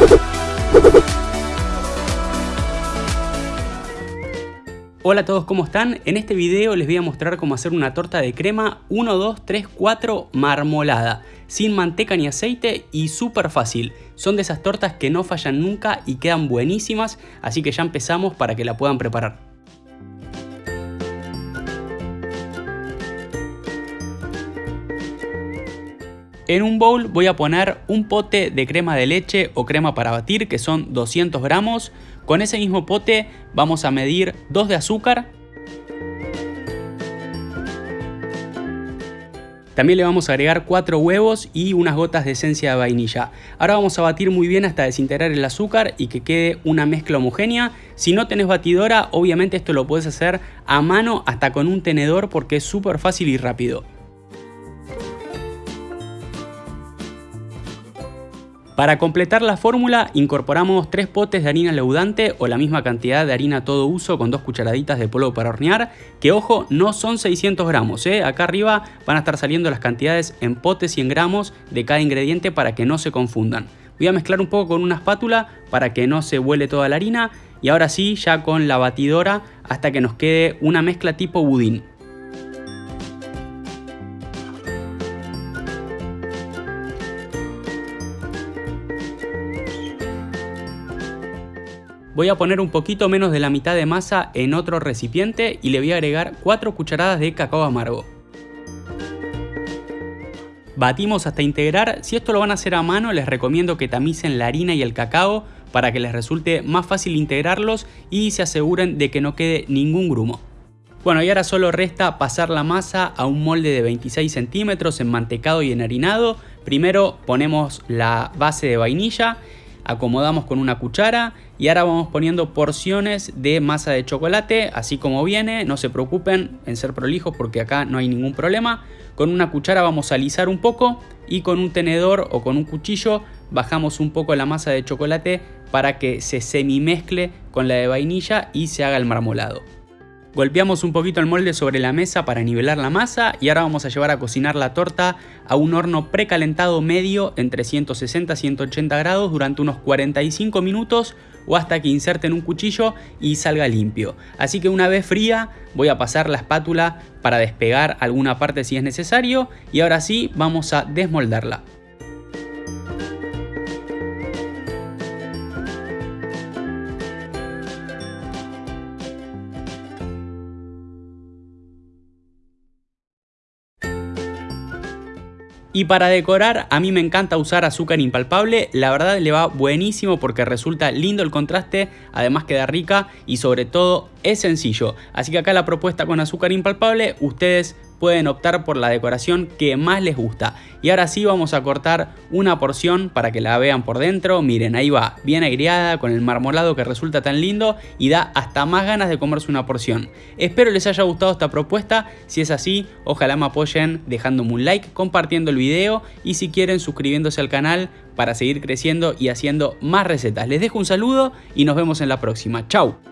Hola a todos, ¿cómo están? En este video les voy a mostrar cómo hacer una torta de crema 1, 2, 3, 4 marmolada, sin manteca ni aceite y súper fácil. Son de esas tortas que no fallan nunca y quedan buenísimas, así que ya empezamos para que la puedan preparar. En un bowl voy a poner un pote de crema de leche o crema para batir que son 200 gramos. Con ese mismo pote vamos a medir 2 de azúcar. También le vamos a agregar 4 huevos y unas gotas de esencia de vainilla. Ahora vamos a batir muy bien hasta desintegrar el azúcar y que quede una mezcla homogénea. Si no tenés batidora, obviamente esto lo puedes hacer a mano hasta con un tenedor porque es súper fácil y rápido. Para completar la fórmula incorporamos 3 potes de harina leudante o la misma cantidad de harina todo uso con 2 cucharaditas de polvo para hornear, que ojo no son 600 gramos, ¿eh? acá arriba van a estar saliendo las cantidades en potes y en gramos de cada ingrediente para que no se confundan. Voy a mezclar un poco con una espátula para que no se vuele toda la harina y ahora sí ya con la batidora hasta que nos quede una mezcla tipo budín. Voy a poner un poquito menos de la mitad de masa en otro recipiente y le voy a agregar 4 cucharadas de cacao amargo. Batimos hasta integrar, si esto lo van a hacer a mano les recomiendo que tamicen la harina y el cacao para que les resulte más fácil integrarlos y se aseguren de que no quede ningún grumo. Bueno y ahora solo resta pasar la masa a un molde de 26 centímetros enmantecado y enharinado. Primero ponemos la base de vainilla acomodamos con una cuchara y ahora vamos poniendo porciones de masa de chocolate así como viene, no se preocupen en ser prolijos porque acá no hay ningún problema. Con una cuchara vamos a alisar un poco y con un tenedor o con un cuchillo bajamos un poco la masa de chocolate para que se semi mezcle con la de vainilla y se haga el marmolado. Golpeamos un poquito el molde sobre la mesa para nivelar la masa y ahora vamos a llevar a cocinar la torta a un horno precalentado medio entre 160 y 180 grados durante unos 45 minutos o hasta que inserten un cuchillo y salga limpio. Así que una vez fría voy a pasar la espátula para despegar alguna parte si es necesario y ahora sí vamos a desmoldarla. Y para decorar, a mí me encanta usar azúcar impalpable, la verdad le va buenísimo porque resulta lindo el contraste, además queda rica y sobre todo es sencillo. Así que acá la propuesta con azúcar impalpable, ustedes pueden optar por la decoración que más les gusta. Y ahora sí vamos a cortar una porción para que la vean por dentro. Miren, ahí va, bien aireada, con el marmolado que resulta tan lindo y da hasta más ganas de comerse una porción. Espero les haya gustado esta propuesta. Si es así, ojalá me apoyen dejándome un like, compartiendo el video y si quieren suscribiéndose al canal para seguir creciendo y haciendo más recetas. Les dejo un saludo y nos vemos en la próxima. Chau.